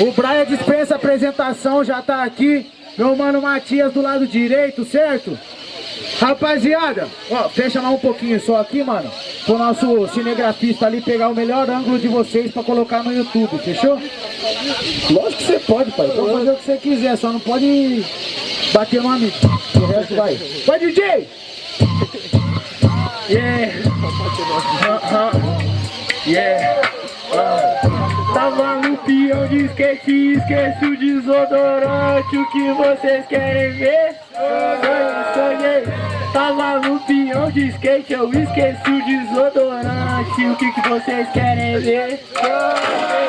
O Braia dispensa apresentação, já tá aqui. Meu mano Matias do lado direito, certo? Rapaziada, ó, fecha mais um pouquinho só aqui, mano. Pro nosso cinegrafista ali pegar o melhor ângulo de vocês pra colocar no YouTube, fechou? Lógico que você pode, pai. Pode fazer o que você quiser, só não pode bater no amigo. O resto vai. Vai, DJ! Yeah. Yeah. Uh. Tava no peão de skate, esquece o desodorante. O que vocês querem ver? Sonhei, Tava no peão de skate, eu esqueci o desodorante. O que, que vocês querem ver?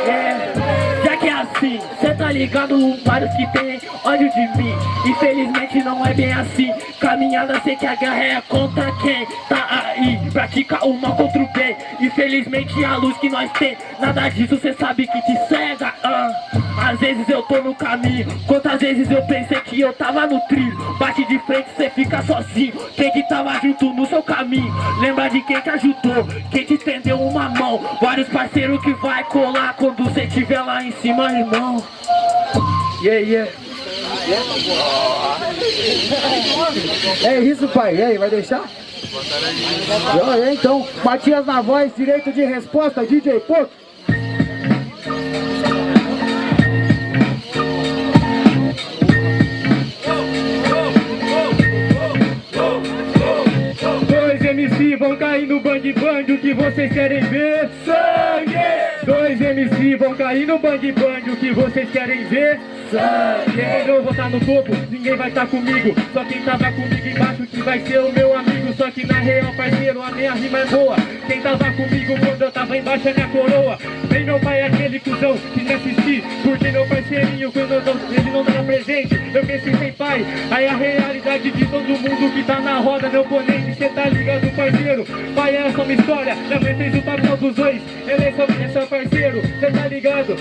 Yeah. Já que é assim, cê tá ligado, vários que tem ódio de mim. Infelizmente não é bem assim. Caminhada sei que a guerra é contra quem? Tá aí Pratica o mal contra o bem. Infelizmente a luz que nós tem Nada disso cê sabe que te cega. Ah. Às vezes eu tô no caminho. Quantas vezes eu pensei que eu tava no trilho? Bate de frente cê fica sozinho. Quem que tava junto no seu caminho? Lembra de quem te ajudou? Quem te estendeu uma mão? Vários parceiros que vai colar cê tiver lá em cima irmão Yeah, yeah é isso, pai. E aí, vai deixar? Então, Matias na voz, direito de resposta, DJ Poco. Dois MC vão cair no bang bang, o que vocês querem ver? Dois MC vão cair no bang bang, o que vocês querem ver? Sangue Eu vou estar no topo, ninguém vai estar comigo. Só quem tava comigo embaixo que vai ser o meu amigo. Só que na real, parceiro, a minha rima é boa. Quem tava comigo quando eu tava embaixo é minha coroa. Vem meu pai é aquele cuzão que me assistir Porque meu parceirinho, quando eu não, ele não dá presente. Eu pensei sem pai. Aí a realidade de todo mundo que tá na roda Meu oponente, cê tá ligado, parceiro? Pai é só uma história, já fez o papel dos dois. Ele é só, é só parceiro, tá ligado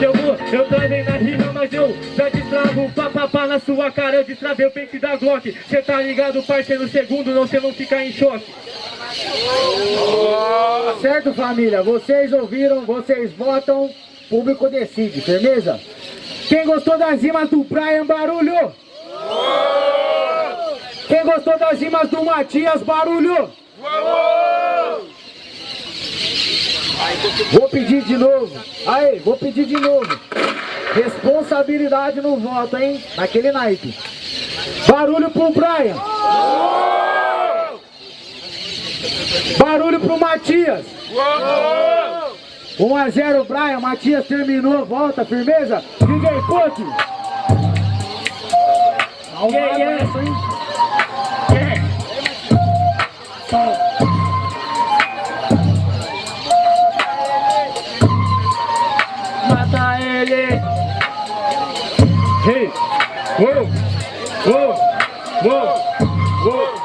Eu vou, eu travei na rima, mas eu já destravo, papapá na sua cara Eu destravei o pente da Glock Cê tá ligado, parceiro, segundo Não, cê não fica em choque Certo, família? Vocês ouviram, vocês votam Público decide, firmeza? Quem gostou das rimas do Brian, barulho? Quem gostou das rimas do Matias, barulho? Vou pedir de novo. Aí, vou pedir de novo. Responsabilidade no voto, hein? Naquele naipe. Barulho pro Brian. Barulho pro Matias. 1 a 0 Brian, Matias terminou, volta, firmeza. DJ Puck. Yeah, yeah. Yeah. Ele. Hey, uou, uou, uou, uou.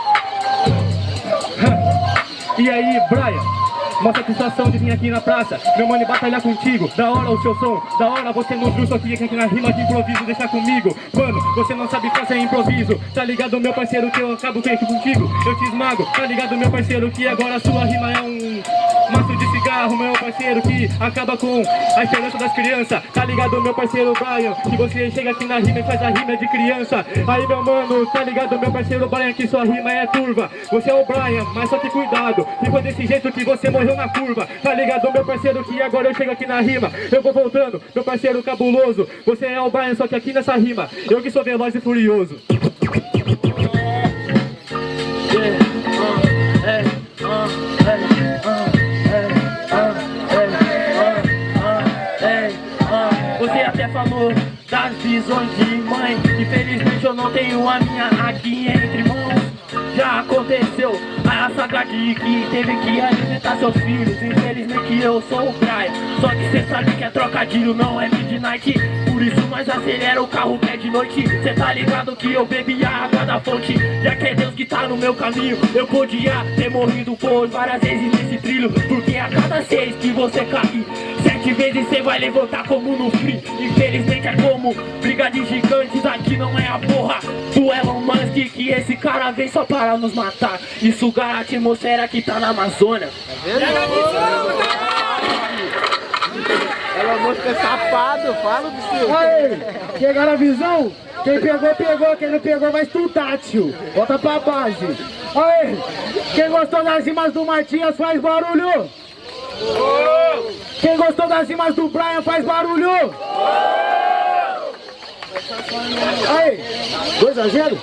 E aí, Brian? Uma satisfação de vir aqui na praça. Meu mano, batalhar contigo. Da hora o seu som. Da hora você no drill Só que aqui na rima de improviso. Deixa comigo. Mano, você não sabe fazer improviso. Tá ligado, meu parceiro, que eu acabo feito contigo. Eu te esmago. Tá ligado, meu parceiro, que agora a sua rima é um maço de cigarro, meu parceiro, que acaba com a esperança das crianças. Tá ligado, meu parceiro Brian, que você chega aqui na rima e faz a rima de criança. Aí, meu mano, tá ligado, meu parceiro Brian, que sua rima é turva. Você é o Brian, mas só que cuidado, e foi desse jeito que você morreu na curva. Tá ligado, meu parceiro, que agora eu chego aqui na rima. Eu vou voltando, meu parceiro cabuloso. Você é o Brian, só que aqui nessa rima, eu que sou veloz e furioso. Das visões de mãe. Infelizmente eu não tenho a minha aqui entre mãos. Já aconteceu a saga de que teve que alimentar seus filhos. Infelizmente eu sou o Brian Só que cê sabe que é trocadilho, não é midnight. Por isso nós acelera o carro que é de noite. Cê tá ligado que eu bebi a água da fonte. Já que é Deus que tá no meu caminho Eu podia ter morrido por várias vezes nesse trilho. Porque a cada seis que você cair Sete vezes cê vai levantar como no free Infelizmente é como briga de gigantes Aqui não é a porra do Elon Musk Que esse cara vem só para nos matar E sugar a atmosfera que tá na Amazônia vendo? Ela moço é safado, fala do seu. Aí, pegaram a visão? Quem pegou, pegou. Quem não pegou, vai estudar, tio. Volta pra base. Aí, quem gostou das rimas do Matias, faz barulho. Quem gostou das rimas do Brian, faz barulho. Aí, 2 a 0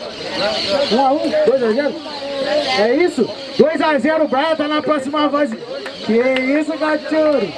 1 a 1 2 a 0 É isso? 2 a 0 o Brian tá na próxima fase. Que isso, cachorro?